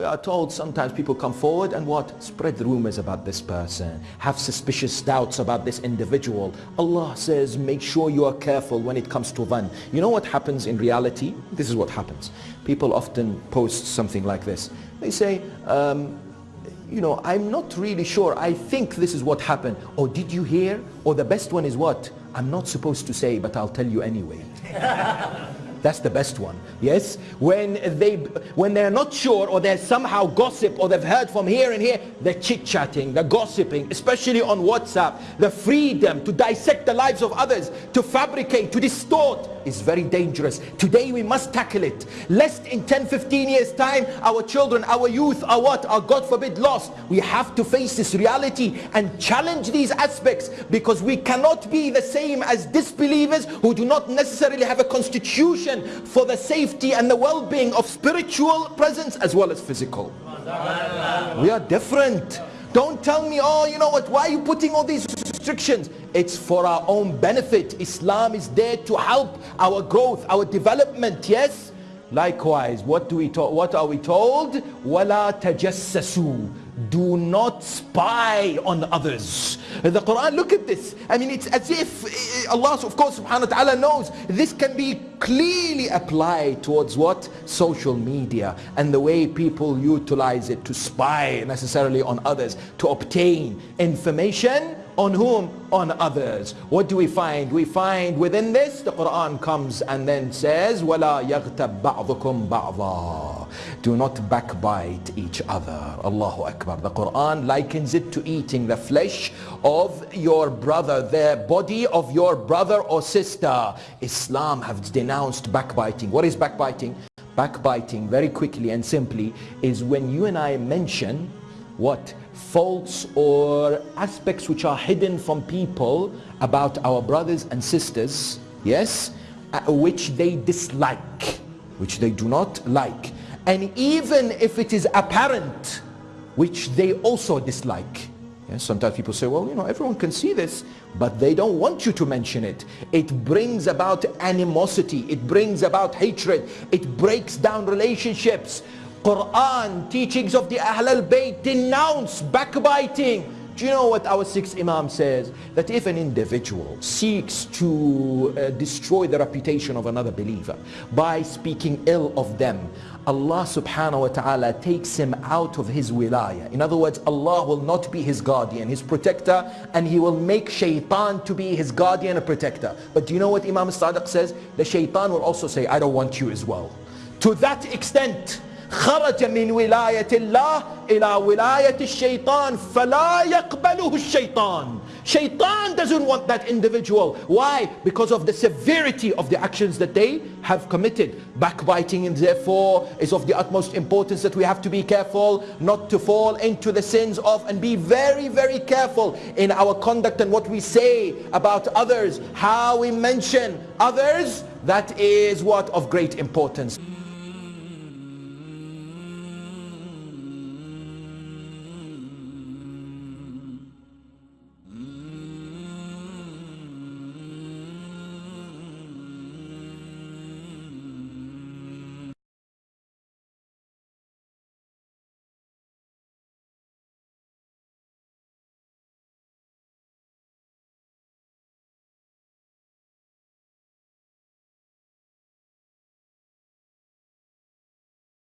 we are told sometimes people come forward and what? Spread rumors about this person, have suspicious doubts about this individual. Allah says make sure you are careful when it comes to dhan. You know what happens in reality? This is what happens. People often post something like this. They say, um, you know, I'm not really sure. I think this is what happened. Or did you hear? Or the best one is what? I'm not supposed to say, but I'll tell you anyway. That's the best one. Yes? When they when they're not sure or they're somehow gossip or they've heard from here and here, they're chit-chatting, they're gossiping, especially on WhatsApp. The freedom to dissect the lives of others, to fabricate, to distort is very dangerous. Today we must tackle it. Lest in 10, 15 years time, our children, our youth are what? Are God forbid lost. We have to face this reality and challenge these aspects because we cannot be the same as disbelievers who do not necessarily have a constitution for the safety and the well-being of spiritual presence as well as physical. We are different. Don't tell me, oh, you know what, why are you putting all these restrictions? It's for our own benefit. Islam is there to help our growth, our development, yes? Likewise, what do we what are we told? وَلَا تَجَسَّسُوا do not spy on others. The Quran look at this. I mean it's as if eh, Allah of course subhanahu wa ta'ala knows. This can be clearly applied towards what? Social media and the way people utilize it to spy necessarily on others to obtain information on whom? On others. What do we find? We find within this, the Quran comes and then says, وَلَا يَغْتَبْ بَعْضُكُمْ بَعْضًا Do not backbite each other. Allahu Akbar. The Quran likens it to eating the flesh of your brother, the body of your brother or sister. Islam has denounced backbiting. What is backbiting? Backbiting, very quickly and simply, is when you and I mention what? Faults or aspects which are hidden from people about our brothers and sisters, yes, uh, which they dislike, which they do not like. And even if it is apparent, which they also dislike. Yes, sometimes people say, well, you know, everyone can see this, but they don't want you to mention it. It brings about animosity. It brings about hatred. It breaks down relationships. Quran, teachings of the Ahl al-Bayt denounce backbiting. Do you know what our sixth Imam says? That if an individual seeks to uh, destroy the reputation of another believer by speaking ill of them, Allah subhanahu wa ta'ala takes him out of his wilayah. In other words, Allah will not be his guardian, his protector, and he will make shaitan to be his guardian and protector. But do you know what Imam Sadiq says? The shaitan will also say, I don't want you as well. To that extent, خرج من ولاية الله إلى ولاية الشيطان فلا يقبله الشيطان Shaitan doesn't want that individual. Why? Because of the severity of the actions that they have committed. Backbiting and therefore is of the utmost importance that we have to be careful not to fall into the sins of and be very very careful in our conduct and what we say about others. How we mention others that is what of great importance.